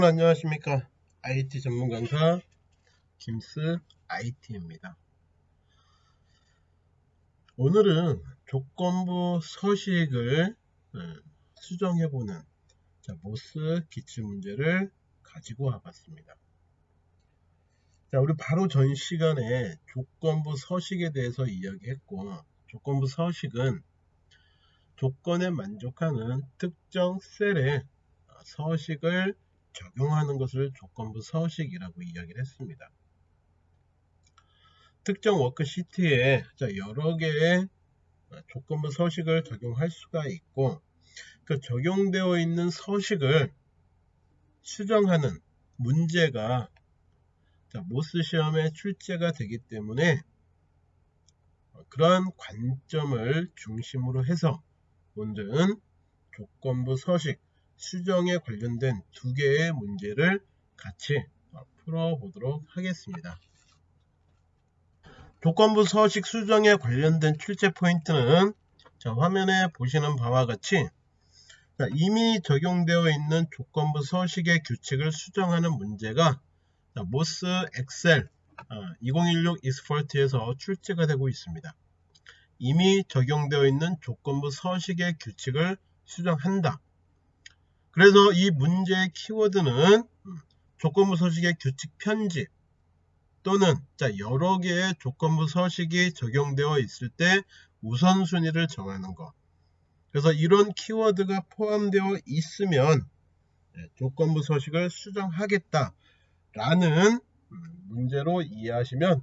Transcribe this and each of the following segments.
자 여러분 안녕하십니까? IT 전문 강사 김스 IT입니다. 오늘은 조건부 서식을 음, 수정해보는 모스 기출 문제를 가지고 와봤습니다. 자 우리 바로 전 시간에 조건부 서식에 대해서 이야기했고 조건부 서식은 조건에 만족하는 특정 셀의 서식을 적용하는 것을 조건부 서식이라고 이야기를 했습니다. 특정 워크시트에 여러 개의 조건부 서식을 적용할 수가 있고 그 적용되어 있는 서식을 수정하는 문제가 MOS 시험에 출제가 되기 때문에 그러한 관점을 중심으로 해서 오늘은 조건부 서식 수정에 관련된 두 개의 문제를 같이 풀어보도록 하겠습니다. 조건부 서식 수정에 관련된 출제 포인트는 자, 화면에 보시는 바와 같이 자, 이미 적용되어 있는 조건부 서식의 규칙을 수정하는 문제가 자, 모스 엑셀 아, 2016 이스폴트에서 출제가 되고 있습니다. 이미 적용되어 있는 조건부 서식의 규칙을 수정한다. 그래서 이 문제의 키워드는 조건부 서식의 규칙 편집 또는 여러 개의 조건부 서식이 적용되어 있을 때 우선순위를 정하는 것 그래서 이런 키워드가 포함되어 있으면 네, 조건부 서식을 수정하겠다 라는 문제로 이해하시면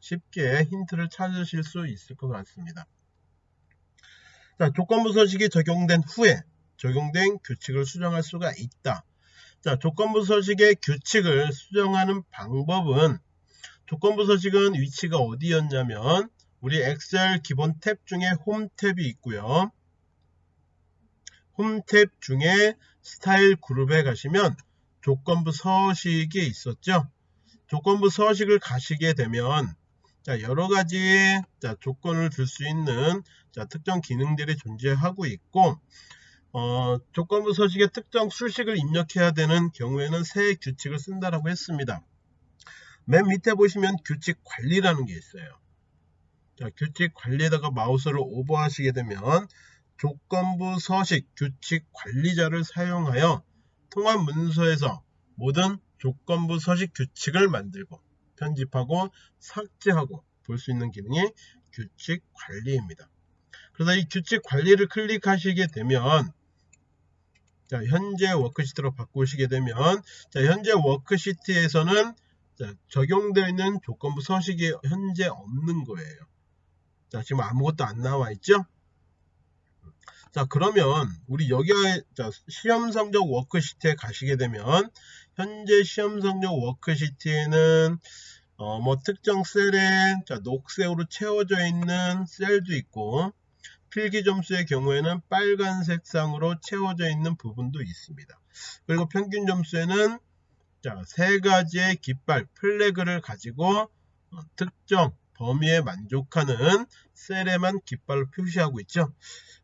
쉽게 힌트를 찾으실 수 있을 것 같습니다. 자, 조건부 서식이 적용된 후에 적용된 규칙을 수정할 수가 있다. 자, 조건부 서식의 규칙을 수정하는 방법은 조건부 서식은 위치가 어디였냐면 우리 엑셀 기본 탭 중에 홈 탭이 있고요. 홈 탭 중에 스타일 그룹에 가시면 조건부 서식이 있었죠. 조건부 서식을 가시게 되면 자, 여러 가지 자, 조건을 줄 수 있는 자, 특정 기능들이 존재하고 있고 어, 조건부 서식에 특정 수식을 입력해야 되는 경우에는 새 규칙을 쓴다라고 했습니다. 맨 밑에 보시면 규칙 관리라는 게 있어요. 자, 규칙 관리에다가 마우스를 오버하시게 되면 조건부 서식 규칙 관리자를 사용하여 통합 문서에서 모든 조건부 서식 규칙을 만들고 편집하고 삭제하고 볼 수 있는 기능이 규칙 관리입니다. 그래서 이 규칙 관리를 클릭하시게 되면 자, 현재 워크시트로 바꾸시게 되면 자, 현재 워크시트에서는 자, 적용되어 있는 조건부 서식이 현재 없는 거예요. 자, 지금 아무것도 안 나와 있죠? 자, 그러면 우리 여기 자, 시험 성적 워크시트에 가시게 되면 현재 시험 성적 워크시트에는 어, 뭐 특정 셀에 자, 녹색으로 채워져 있는 셀도 있고 필기 점수의 경우에는 빨간색 상으로 채워져 있는 부분도 있습니다. 그리고 평균 점수에는 자, 세 가지의 깃발 flag를 가지고 어, 특정 범위에 만족하는 셀에만 깃발로 표시하고 있죠.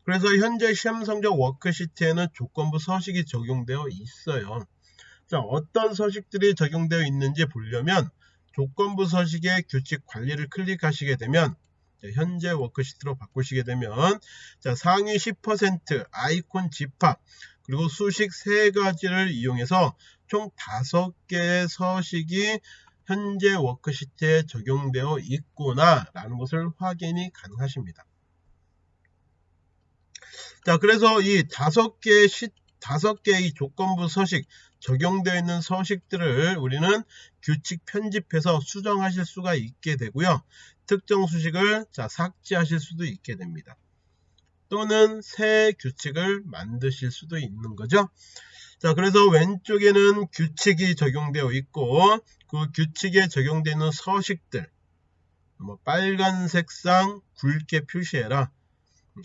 그래서 현재 시험 성적 워크시트에는 조건부 서식이 적용되어 있어요. 자, 어떤 서식들이 적용되어 있는지 보려면 조건부 서식의 규칙 관리를 클릭하시게 되면 현재 워크시트로 바꾸시게 되면 자, 상위 10% 아이콘 집합 그리고 수식 3가지를 이용해서 총 5개의 서식이 현재 워크시트에 적용되어 있구나 라는 것을 확인이 가능하십니다. 자 그래서 이 다섯 개의 시, 다섯 개의 조건부 서식 적용되어 있는 서식들을 우리는 규칙 편집해서 수정하실 수가 있게 되고요. 특정 수식을 자, 삭제하실 수도 있게 됩니다. 또는 새 규칙을 만드실 수도 있는 거죠. 자, 그래서 왼쪽에는 규칙이 적용되어 있고 그 규칙에 적용되는 서식들 뭐 빨간 색상 굵게 표시해라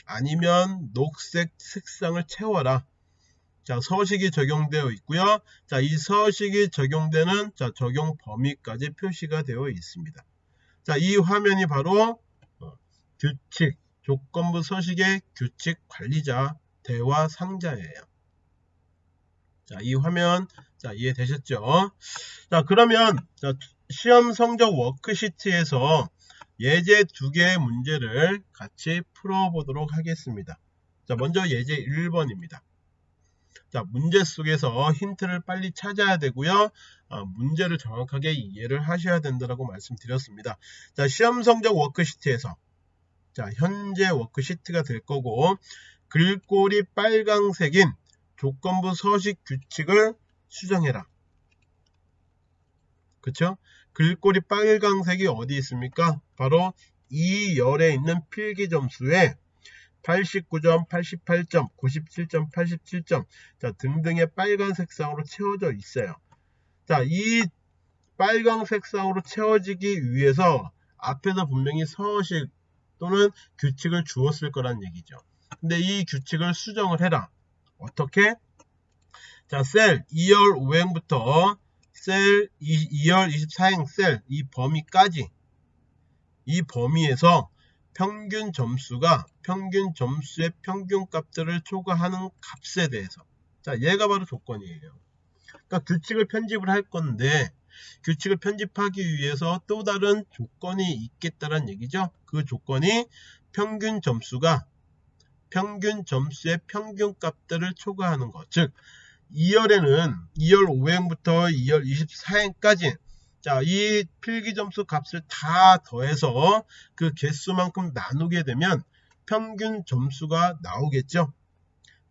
아니면 녹색 색상을 채워라 자, 서식이 적용되어 있고요. 자, 이 서식이 적용되는 자, 적용 범위까지 표시가 되어 있습니다. 자, 이 화면이 바로 어, 규칙, 조건부 서식의 규칙 관리자 대화 상자예요. 자, 이 화면 자, 이해되셨죠? 자, 그러면 자, 시험 성적 워크시트에서 예제 두 개의 문제를 같이 풀어보도록 하겠습니다. 자, 먼저 예제 1번입니다. 자, 문제 속에서 힌트를 빨리 찾아야 되고요. 어, 문제를 정확하게 이해를 하셔야 된다고 말씀드렸습니다. 자, 시험 성적 워크시트에서 자, 현재 워크시트가 될 거고 글꼴이 빨강색인 조건부 서식 규칙을 수정해라. 그쵸? 글꼴이 빨강색이 어디 있습니까? 바로 이 열에 있는 필기 점수에 89점, 88점, 97점, 87점 자, 등등의 빨간 색상으로 채워져 있어요. 자, 이 빨간 색상으로 채워지기 위해서 앞에서 분명히 서식 또는 규칙을 주었을 거란 얘기죠. 근데 이 규칙을 수정을 해라. 어떻게? 자, 셀 2열 5행부터 셀 2 열 24행 셀 이 범위까지 이 범위에서 평균 점수가 평균 점수의 평균 값들을 초과하는 값에 대해서. 자 얘가 바로 조건이에요. 그러니까 규칙을 편집을 할 건데 규칙을 편집하기 위해서 또 다른 조건이 있겠다는 얘기죠. 그 조건이 평균 점수가 평균 점수의 평균 값들을 초과하는 것. 즉 2열에는 2열 5행부터 2열 24행까지 자, 이 필기 점수 값을 다 더해서 그 개수만큼 나누게 되면 평균 점수가 나오겠죠.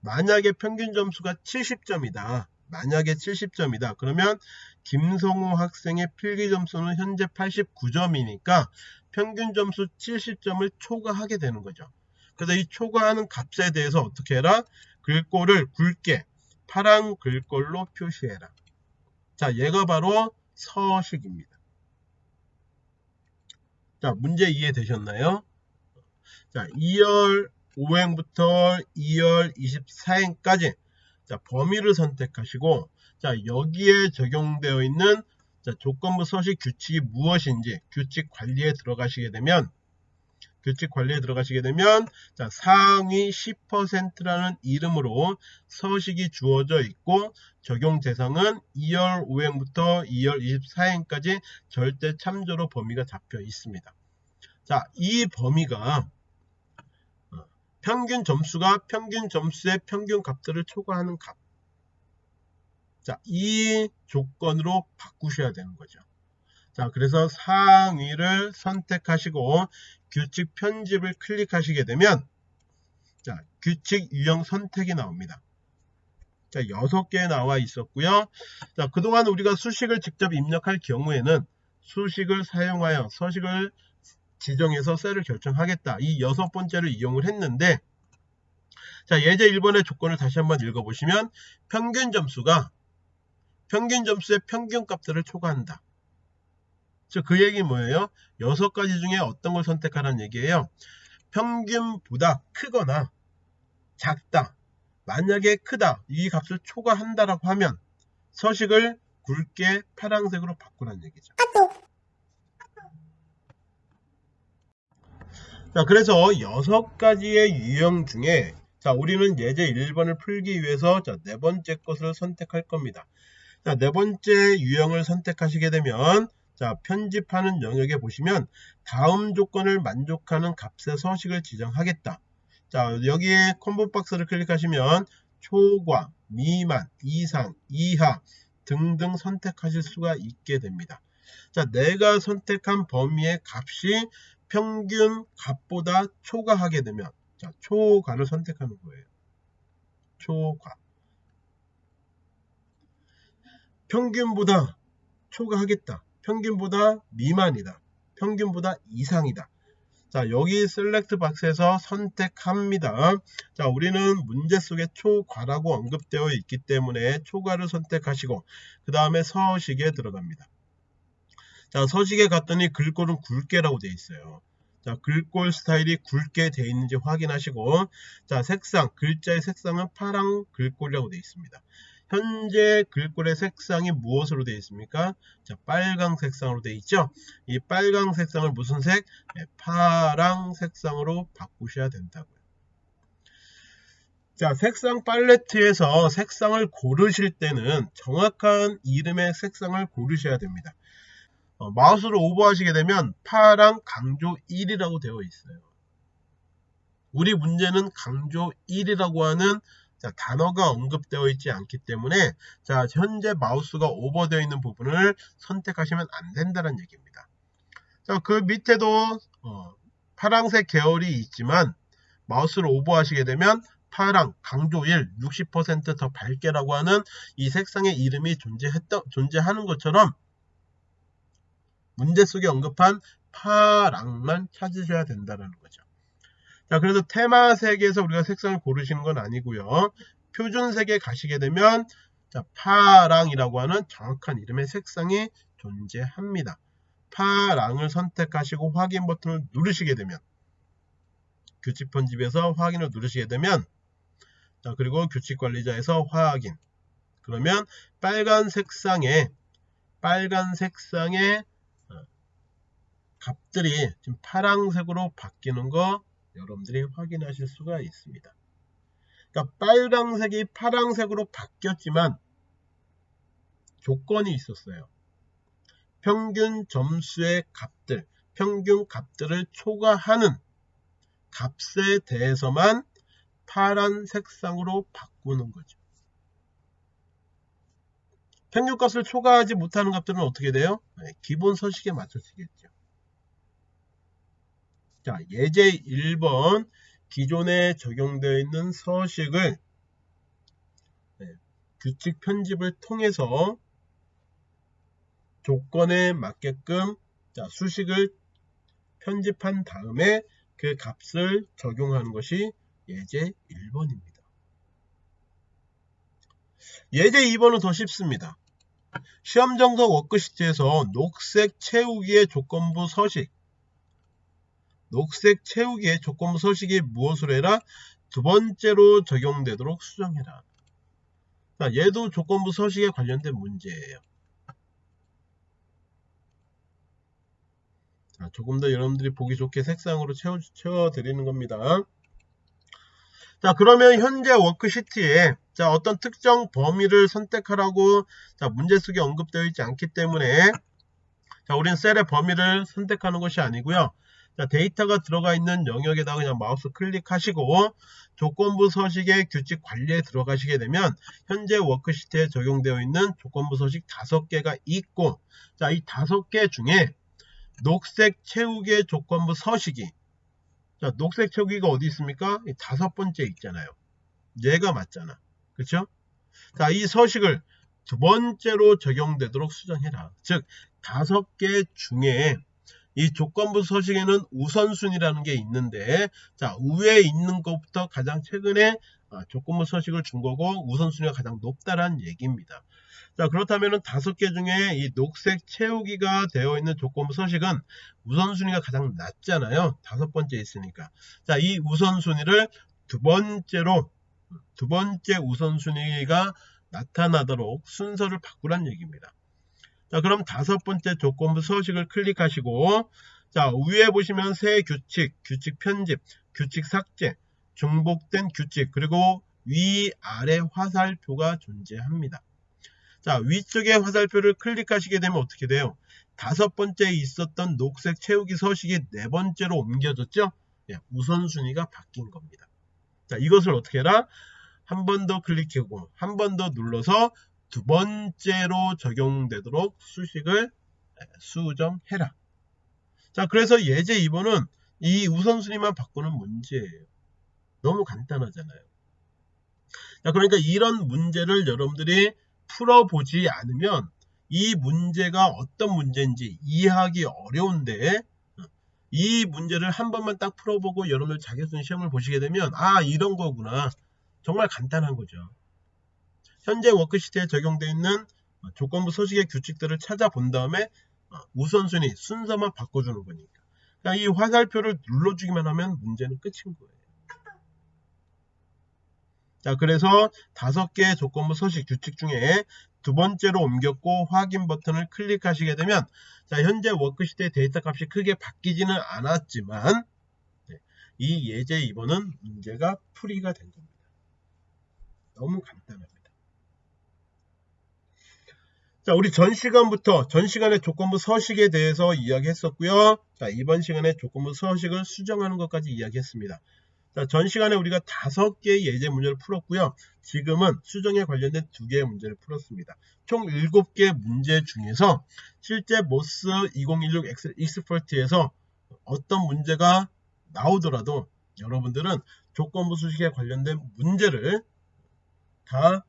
만약에 평균 점수가 70점이다. 만약에 70점이다. 그러면 김성호 학생의 필기 점수는 현재 89점이니까 평균 점수 70점을 초과하게 되는 거죠. 그래서 이 초과하는 값에 대해서 어떻게 해라? 글꼴을 굵게 파란 글꼴로 표시해라. 자, 얘가 바로 서식입니다. 자, 문제 이해되셨나요? 자, 2열 5행부터 2열 24행까지 자, 범위를 선택하시고 자, 여기에 적용되어 있는 자, 조건부 서식 규칙이 무엇인지 규칙 관리에 들어가시게 되면 규칙 관리에 들어가시게 되면 자, 상위 10%라는 이름으로 서식이 주어져 있고 적용 대상은 2열 5행부터 2열 24행까지 절대 참조로 범위가 잡혀 있습니다. 자, 이 범위가 어, 평균 점수가 평균 점수의 평균 값들을 초과하는 값. 자, 이 조건으로 바꾸셔야 되는 거죠. 자, 그래서 상위를 선택하시고 규칙 편집을 클릭하시게 되면 자, 규칙 유형 선택이 나옵니다. 자, 6개 나와 있었고요. 자, 그동안 우리가 수식을 직접 입력할 경우에는 수식을 사용하여 서식을 지정해서 셀을 결정하겠다. 이 여섯 번째를 이용을 했는데 자, 예제 1번의 조건을 다시 한번 읽어보시면 평균 점수가 평균 점수의 평균 값들을 초과한다. 그 얘기 뭐예요? 여섯 가지 중에 어떤 걸 선택하라는 얘기예요. 평균보다 크거나 작다. 만약에 크다. 이 값을 초과한다라고 하면 서식을 굵게 파란색으로 바꾸라는 얘기죠. 자, 그래서 여섯 가지의 유형 중에 자, 우리는 예제 1번을 풀기 위해서 자, 네 번째 것을 선택할 겁니다. 자, 네 번째 유형을 선택하시게 되면 자, 편집하는 영역에 보시면 다음 조건을 만족하는 값의 서식을 지정하겠다. 자, 여기에 콤보 박스를 클릭하시면 초과, 미만, 이상, 이하 등등 선택하실 수가 있게 됩니다. 자, 내가 선택한 범위의 값이 평균 값보다 초과하게 되면 자, 초과를 선택하는 거예요. 초과. 평균보다 초과하겠다. 평균보다 미만이다. 평균보다 이상이다. 자, 여기 셀렉트 박스에서 선택합니다. 자, 우리는 문제 속에 초과라고 언급되어 있기 때문에 초과를 선택하시고 그 다음에 서식에 들어갑니다. 자, 서식에 갔더니 글꼴은 굵게라고 되어 있어요. 자, 글꼴 스타일이 굵게 되어 있는지 확인하시고 자, 색상, 글자의 색상은 파랑 글꼴이라고 되어 있습니다. 현재 글꼴의 색상이 무엇으로 되어 있습니까? 자, 빨강 색상으로 되어 있죠? 이 빨강 색상을 무슨 색? 네, 파랑 색상으로 바꾸셔야 된다고요. 자, 색상 팔레트에서 색상을 고르실 때는 정확한 이름의 색상을 고르셔야 됩니다. 어, 마우스로 오버하시게 되면 파랑 강조 1이라고 되어 있어요. 우리 문제는 강조 1이라고 하는 자, 단어가 언급되어 있지 않기 때문에 자, 현재 마우스가 오버되어 있는 부분을 선택하시면 안 된다는 얘기입니다. 자, 그 밑에도 어, 파랑색 계열이 있지만 마우스를 오버하시게 되면 파랑, 강조 1, 60%더 밝게라고 하는 이 색상의 이름이 존재했던, 존재하는 것처럼 문제 속에 언급한 파랑만 찾으셔야 된다는 거죠. 자, 그래서 테마색에서 우리가 색상을 고르시는 건 아니고요. 표준색에 가시게 되면 자, 파랑이라고 하는 정확한 이름의 색상이 존재합니다. 파랑을 선택하시고 확인 버튼을 누르시게 되면 규칙 편집에서 확인을 누르시게 되면 자, 그리고 규칙 관리자에서 확인 그러면 빨간 색상에 빨간 색상의 어, 값들이 지금 파랑색으로 바뀌는 거 여러분들이 확인하실 수가 있습니다. 그러니까 빨강색이 파랑색으로 바뀌었지만 조건이 있었어요. 평균 점수의 값들, 평균 값들을 초과하는 값에 대해서만 파란 색상으로 바꾸는 거죠. 평균값을 초과하지 못하는 값들은 어떻게 돼요? 네, 기본 서식에 맞춰지겠죠. 자, 예제 1번 기존에 적용되어 있는 서식을 네, 규칙 편집을 통해서 조건에 맞게끔 자, 수식을 편집한 다음에 그 값을 적용하는 것이 예제 1번입니다. 예제 2번은 더 쉽습니다. 시험 정석 워크시트에서 녹색 채우기의 조건부 서식 녹색 채우기의 조건부 서식이 무엇을 해라? 두 번째로 적용되도록 수정해라. 자, 얘도 조건부 서식에 관련된 문제예요. 자, 조금 더 여러분들이 보기 좋게 색상으로 채워, 채워드리는 겁니다. 자, 그러면 현재 워크시트에 자, 어떤 특정 범위를 선택하라고 자, 문제 속에 언급되어 있지 않기 때문에 자, 우리는 셀의 범위를 선택하는 것이 아니고요. 자, 데이터가 들어가 있는 영역에다가 그냥 마우스 클릭하시고 조건부 서식의 규칙 관리에 들어가시게 되면 현재 워크시트에 적용되어 있는 조건부 서식 5개가 있고 자, 이 5개 중에 녹색 채우기의 조건부 서식이 자, 녹색 채우기가 어디 있습니까? 이 다섯 번째 있잖아요. 얘가 맞잖아. 그렇죠? 자, 이 서식을 두 번째로 적용되도록 수정해라. 즉, 다섯 개 중에 이 조건부 서식에는 우선순위라는 게 있는데 자 위에 있는 것부터 가장 최근에 아, 조건부 서식을 준 거고 우선순위가 가장 높다라는 얘기입니다. 자 그렇다면 다섯 개 중에 이 녹색 채우기가 되어 있는 조건부 서식은 우선순위가 가장 낮잖아요. 다섯 번째 있으니까. 자이 우선순위를 두 번째로 두 번째 우선순위가 나타나도록 순서를 바꾸란 얘기입니다. 자, 그럼 다섯 번째 조건부 서식을 클릭하시고 자, 위에 보시면 새 규칙, 규칙 편집, 규칙 삭제, 중복된 규칙, 그리고 위, 아래 화살표가 존재합니다. 자, 위쪽에 화살표를 클릭하시게 되면 어떻게 돼요? 다섯 번째에 있었던 녹색 채우기 서식이 네 번째로 옮겨졌죠? 예, 우선순위가 바뀐 겁니다. 자, 이것을 어떻게 해라? 한 번 더 클릭하고 한 번 더 눌러서 두 번째로 적용되도록 수식을 수정해라. 자, 그래서 예제 2번은 이 우선순위만 바꾸는 문제예요. 너무 간단하잖아요. 자, 그러니까 이런 문제를 여러분들이 풀어보지 않으면 이 문제가 어떤 문제인지 이해하기 어려운데 이 문제를 한 번만 딱 풀어보고 여러분들 자격증 시험을 보시게 되면 아 이런 거구나 정말 간단한 거죠. 현재 워크시트에 적용되어 있는 조건부 서식의 규칙들을 찾아본 다음에 어, 우선순위 순서만 바꿔주는 거니까. 그러니까 이 화살표를 눌러주기만 하면 문제는 끝인 거예요. 자 그래서 다섯 개의 조건부 서식 규칙 중에 두 번째로 옮겼고 확인 버튼을 클릭하시게 되면 자 현재 워크시트의 데이터 값이 크게 바뀌지는 않았지만 네, 이 예제 2번은 문제가 풀이가 된 겁니다. 너무 간단합니다. 자, 우리 전 시간부터 전 시간의 조건부 서식에 대해서 이야기했었고요. 자, 이번 시간에 조건부 서식을 수정하는 것까지 이야기했습니다. 자, 전 시간에 우리가 다섯 개의 예제 문제를 풀었고요. 지금은 수정에 관련된 두 개의 문제를 풀었습니다. 총 일곱 개 문제 중에서 실제 MOS 2016 Expert에서 어떤 문제가 나오더라도 여러분들은 조건부 서식에 관련된 문제를 다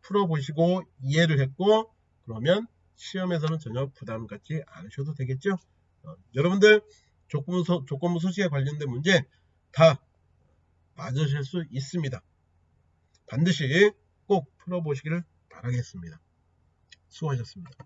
풀어보시고 이해를 했고 그러면 시험에서는 전혀 부담 갖지 않으셔도 되겠죠. 어, 여러분들 조건부, 소, 조건부 서식에 관련된 문제 다 맞으실 수 있습니다. 반드시 꼭 풀어보시기를 바라겠습니다. 수고하셨습니다.